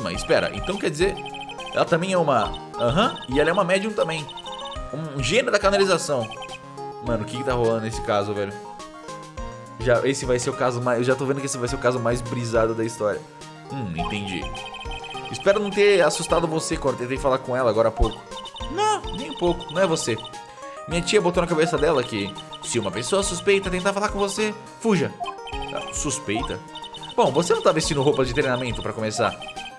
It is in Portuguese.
mas Espera, então quer dizer... Ela também é uma... Aham, uhum, e ela é uma médium também. Um gênio da canalização. Mano, o que que tá rolando nesse caso, velho? Já, esse vai ser o caso mais... Eu já tô vendo que esse vai ser o caso mais brisado da história. Hum, entendi. Espero não ter assustado você quando tentei falar com ela agora há pouco. Não, nem um pouco, não é você. Minha tia botou na cabeça dela que se uma pessoa suspeita tentar falar com você, fuja. Ah, suspeita? Bom, você não tá vestindo roupa de treinamento pra começar.